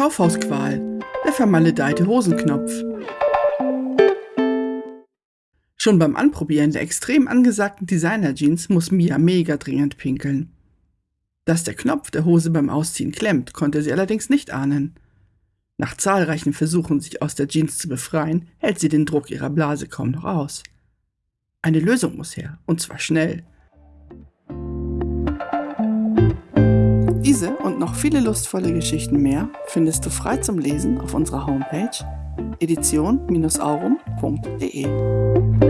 Kaufhausqual, der vermaledeite Hosenknopf. Schon beim Anprobieren der extrem angesagten Designer-Jeans muss Mia mega dringend pinkeln. Dass der Knopf der Hose beim Ausziehen klemmt, konnte sie allerdings nicht ahnen. Nach zahlreichen Versuchen, sich aus der Jeans zu befreien, hält sie den Druck ihrer Blase kaum noch aus. Eine Lösung muss her, und zwar schnell. Diese und noch viele lustvolle Geschichten mehr findest du frei zum Lesen auf unserer Homepage edition-aurum.de.